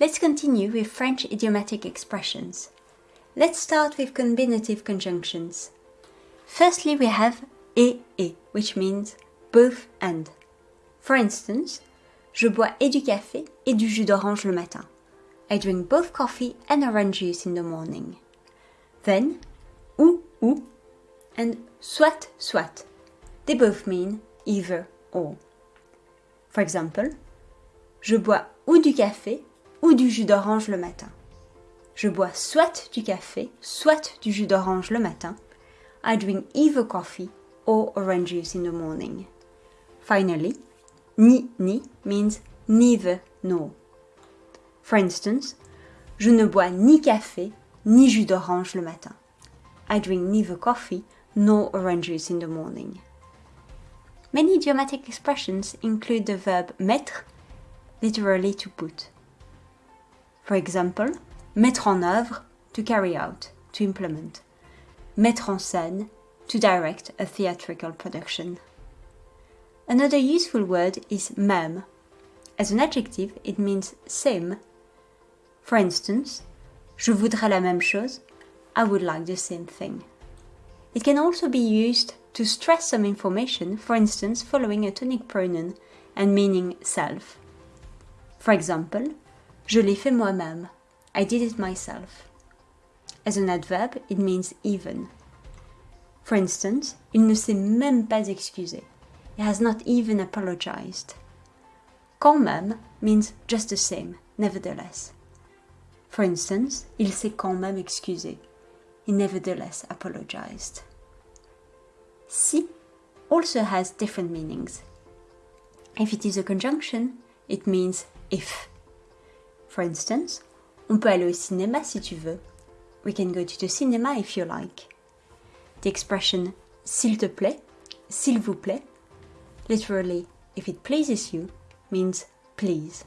Let's continue with French idiomatic expressions. Let's start with combinative conjunctions. Firstly, we have et et, which means both and. For instance, je bois et du café et du jus d'orange le matin. I drink both coffee and orange juice in the morning. Then, ou ou and soit soit. They both mean either or. For example, je bois ou du café ou du jus d'orange le matin. Je bois soit du café, soit du jus d'orange le matin. I drink either coffee or orange juice in the morning. Finally, ni ni means neither nor. For instance, je ne bois ni café ni jus d'orange le matin. I drink neither coffee nor orange juice in the morning. Many idiomatic expressions include the verb mettre, literally to put. For example, mettre en œuvre, to carry out, to implement. Mettre en scène, to direct a theatrical production. Another useful word is même. As an adjective, it means same. For instance, je voudrais la même chose, I would like the same thing. It can also be used to stress some information, for instance, following a tonic pronoun and meaning self. For example, Je l'ai fait moi-même. I did it myself. As an adverb, it means even. For instance, il ne s'est même pas excusé. He has not even apologized. Quand même means just the same, nevertheless. For instance, il s'est quand même excusé. He nevertheless apologized. Si also has different meanings. If it is a conjunction, it means if. For instance, on peut aller au cinéma si tu veux. We can go to the cinema if you like. The expression s'il te plaît, s'il vous plaît, literally if it pleases you, means please.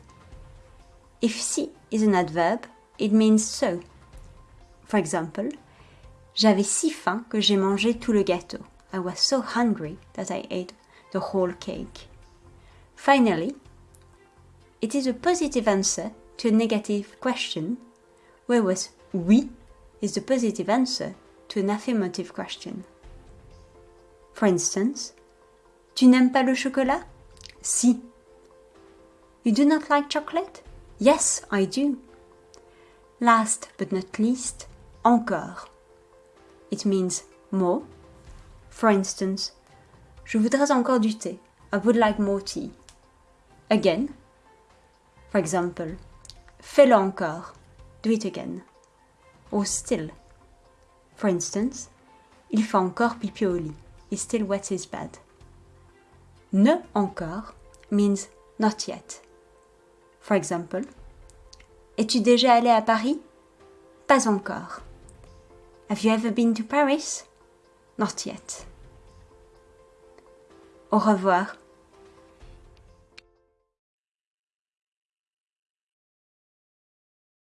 If si is an adverb, it means so. For example, j'avais si faim que j'ai mangé tout le gâteau. I was so hungry that I ate the whole cake. Finally, it is a positive answer to a negative question, whereas oui is the positive answer to an affirmative question. For instance, Tu n'aimes pas le chocolat? Si. You do not like chocolate? Yes, I do. Last but not least, encore. It means more. For instance, Je voudrais encore du thé. I would like more tea. Again. For example, Fais-le encore. Do it again. Or still. For instance, il fait encore pipi au lit. He still wets his bed. Ne encore means not yet. For example, Es-tu déjà allé à Paris? Pas encore. Have you ever been to Paris? Not yet. Au revoir.